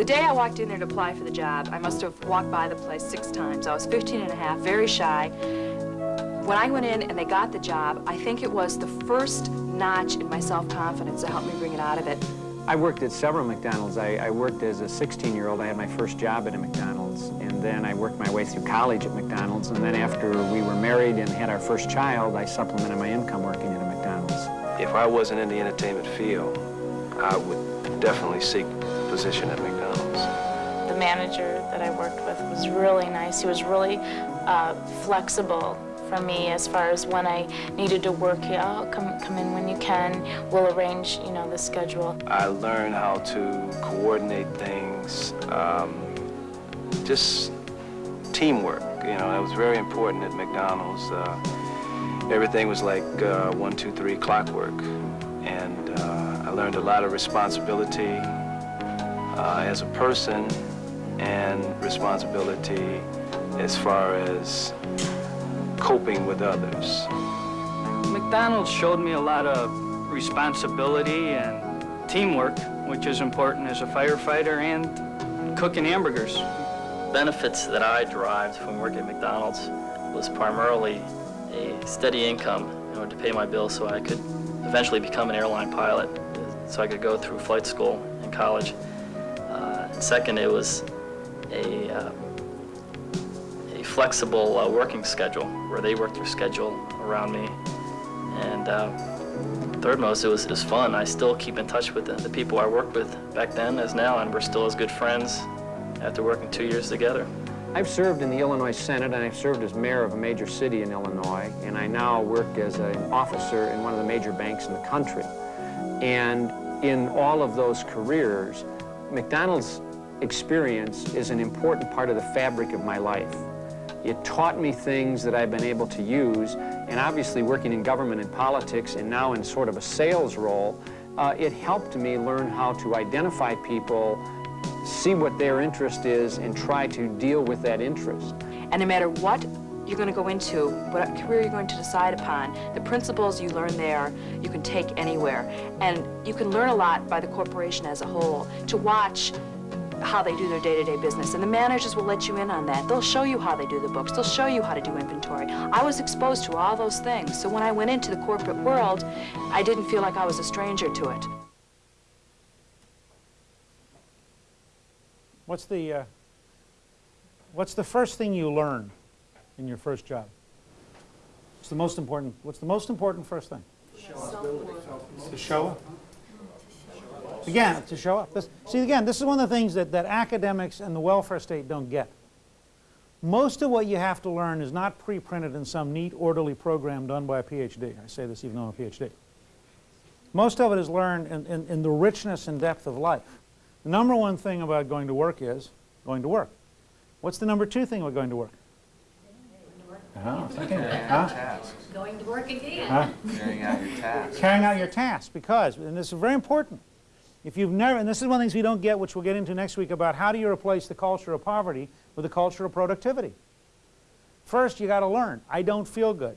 The day I walked in there to apply for the job, I must have walked by the place six times. I was 15 and a half, very shy. When I went in and they got the job, I think it was the first notch in my self-confidence that helped me bring it out of it. I worked at several McDonald's. I, I worked as a 16-year-old. I had my first job at a McDonald's, and then I worked my way through college at McDonald's, and then after we were married and had our first child, I supplemented my income working at a McDonald's. If I wasn't in the entertainment field, I would definitely seek a position at McDonald's. Manager that I worked with was really nice. He was really uh, flexible for me as far as when I needed to work. Yeah, I'll come, come in when you can. We'll arrange, you know, the schedule. I learned how to coordinate things, um, just teamwork. You know, that was very important at McDonald's. Uh, everything was like uh, one, two, three clockwork. And uh, I learned a lot of responsibility uh, as a person and responsibility as far as coping with others. McDonald's showed me a lot of responsibility and teamwork, which is important as a firefighter and cooking hamburgers. Benefits that I derived from working at McDonald's was primarily a steady income in order to pay my bills so I could eventually become an airline pilot so I could go through flight school in college. Uh, and second, it was a uh, flexible uh, working schedule where they worked their schedule around me. And uh, third most, it was, it was fun. I still keep in touch with the, the people I worked with back then as now, and we're still as good friends after working two years together. I've served in the Illinois Senate and I've served as mayor of a major city in Illinois and I now work as an officer in one of the major banks in the country. And in all of those careers, McDonald's experience is an important part of the fabric of my life. It taught me things that I've been able to use, and obviously working in government and politics and now in sort of a sales role, uh, it helped me learn how to identify people, see what their interest is, and try to deal with that interest. And no matter what you're going to go into, what career you're going to decide upon, the principles you learn there, you can take anywhere. And you can learn a lot by the corporation as a whole. To watch how they do their day-to-day -day business. And the managers will let you in on that. They'll show you how they do the books. They'll show you how to do inventory. I was exposed to all those things. So when I went into the corporate world, I didn't feel like I was a stranger to it. What's the, uh, what's the first thing you learn in your first job? What's the most important, what's the most important first thing? To show up. Again, to show up. This, see, again, this is one of the things that, that academics and the welfare state don't get. Most of what you have to learn is not pre-printed in some neat, orderly program done by a PhD. I say this even though I'm a PhD. Most of it is learned in, in, in the richness and depth of life. The number one thing about going to work is going to work. What's the number two thing about going to work? Oh, huh? Going to work again. Huh? Carrying out your task. Carrying out your task because, and this is very important, if you've never, and this is one of the things we don't get, which we'll get into next week, about how do you replace the culture of poverty with the culture of productivity. First, you got to learn, I don't feel good.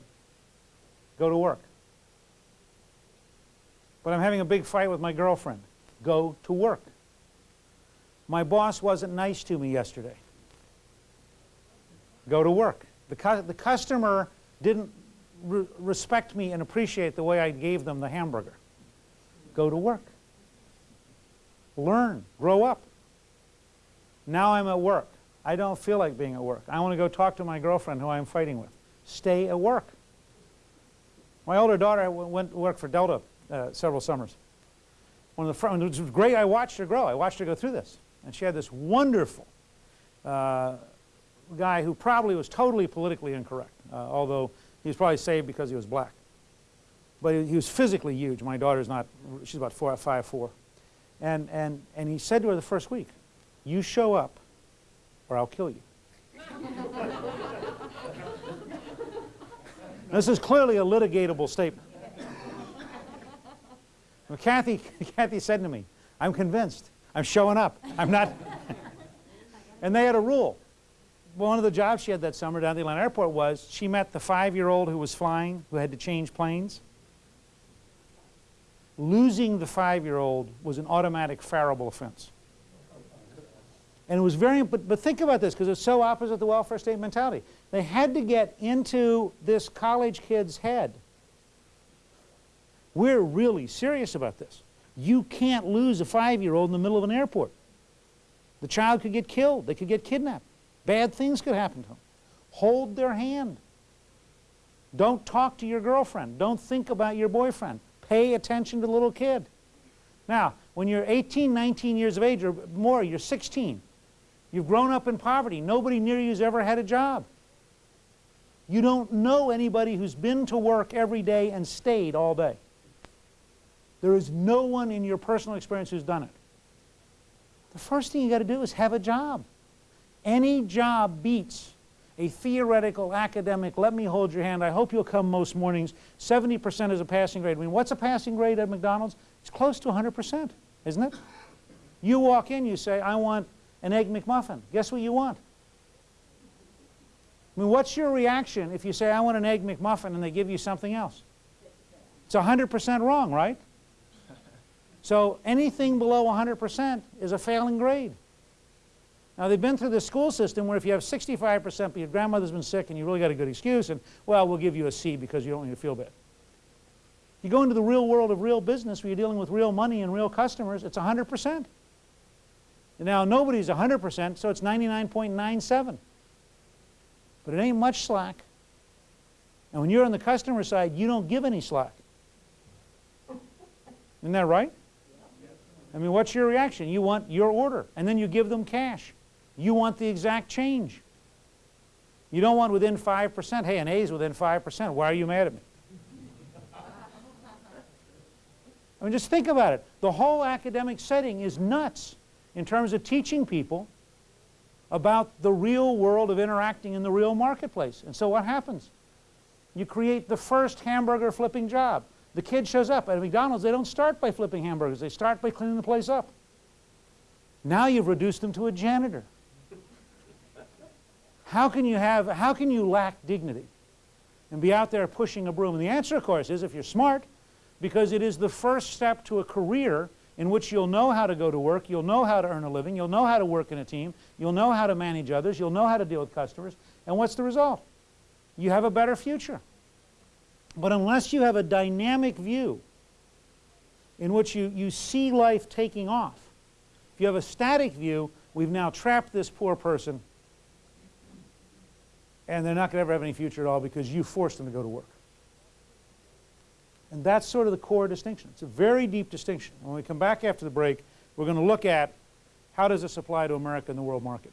Go to work. But I'm having a big fight with my girlfriend. Go to work. My boss wasn't nice to me yesterday. Go to work. The, cu the customer didn't re respect me and appreciate the way I gave them the hamburger. Go to work. Learn, grow up. Now I'm at work. I don't feel like being at work. I want to go talk to my girlfriend who I'm fighting with. Stay at work. My older daughter went to work for Delta uh, several summers. One of the it was great. I watched her grow. I watched her go through this. And she had this wonderful uh, guy who probably was totally politically incorrect, uh, although he was probably saved because he was black. But he was physically huge. My daughter's not, she's about four, five, four. And, and, and he said to her the first week, you show up or I'll kill you. this is clearly a litigatable statement. Well, Kathy, Kathy said to me, I'm convinced. I'm showing up. I'm not. and they had a rule. One of the jobs she had that summer down at the Atlanta airport was she met the five-year-old who was flying, who had to change planes losing the five-year-old was an automatic fireable offense. And it was very, but, but think about this, because it's so opposite the welfare state mentality. They had to get into this college kid's head. We're really serious about this. You can't lose a five-year-old in the middle of an airport. The child could get killed. They could get kidnapped. Bad things could happen to them. Hold their hand. Don't talk to your girlfriend. Don't think about your boyfriend. Pay attention to the little kid. Now, when you're 18, 19 years of age or more, you're 16. You've grown up in poverty. Nobody near you has ever had a job. You don't know anybody who's been to work every day and stayed all day. There is no one in your personal experience who's done it. The first thing you got to do is have a job. Any job beats a theoretical academic, let me hold your hand, I hope you'll come most mornings, 70% is a passing grade. I mean, what's a passing grade at McDonald's? It's close to 100%, isn't it? You walk in, you say, I want an Egg McMuffin. Guess what you want? I mean, what's your reaction if you say, I want an Egg McMuffin and they give you something else? It's 100% wrong, right? So anything below 100% is a failing grade. Now, they've been through the school system where if you have 65% but your grandmother's been sick and you really got a good excuse, and, well, we'll give you a C because you don't need to feel bad. You go into the real world of real business where you're dealing with real money and real customers, it's 100%. Now, nobody's 100%, so it's 99.97. But it ain't much slack. And when you're on the customer side, you don't give any slack. Isn't that right? I mean, what's your reaction? You want your order, and then you give them cash. You want the exact change. You don't want within 5%. Hey, an A is within 5%. Why are you mad at me? I mean, just think about it. The whole academic setting is nuts in terms of teaching people about the real world of interacting in the real marketplace. And so what happens? You create the first hamburger flipping job. The kid shows up at McDonald's. They don't start by flipping hamburgers. They start by cleaning the place up. Now you've reduced them to a janitor. How can you have, how can you lack dignity and be out there pushing a broom? And the answer, of course, is if you're smart, because it is the first step to a career in which you'll know how to go to work, you'll know how to earn a living, you'll know how to work in a team, you'll know how to manage others, you'll know how to deal with customers, and what's the result? You have a better future. But unless you have a dynamic view in which you, you see life taking off, if you have a static view, we've now trapped this poor person and they're not going to ever have any future at all because you forced them to go to work. And that's sort of the core distinction. It's a very deep distinction. When we come back after the break, we're going to look at how does this apply to America in the world market.